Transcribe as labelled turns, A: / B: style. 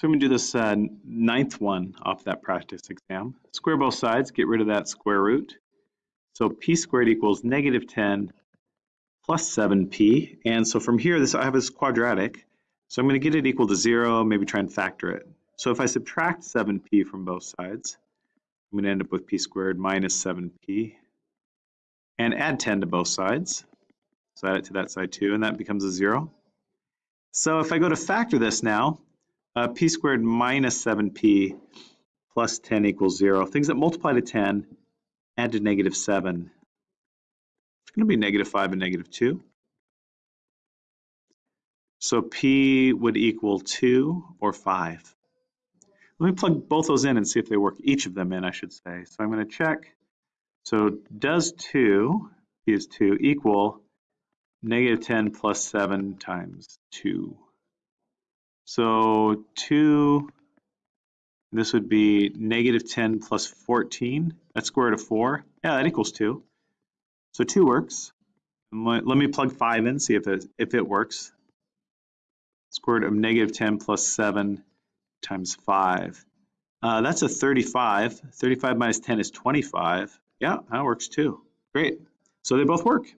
A: So I'm going to do this uh, ninth one off that practice exam. Square both sides, get rid of that square root. So p squared equals negative 10 plus 7p. And so from here, this I have this quadratic. So I'm going to get it equal to 0, maybe try and factor it. So if I subtract 7p from both sides, I'm going to end up with p squared minus 7p. And add 10 to both sides. So add it to that side too, and that becomes a 0. So if I go to factor this now, uh, p squared minus 7p plus 10 equals 0. Things that multiply to 10, add to negative 7. It's going to be negative 5 and negative 2. So p would equal 2 or 5. Let me plug both those in and see if they work, each of them in, I should say. So I'm going to check. So does 2, p is 2, equal negative 10 plus 7 times 2? So 2, this would be negative 10 plus 14. That's square root of 4. Yeah, that equals 2. So 2 works. Let me plug 5 in, see if it, if it works. Square root of negative 10 plus 7 times 5. Uh, that's a 35. 35 minus 10 is 25. Yeah, that works too. Great. So they both work.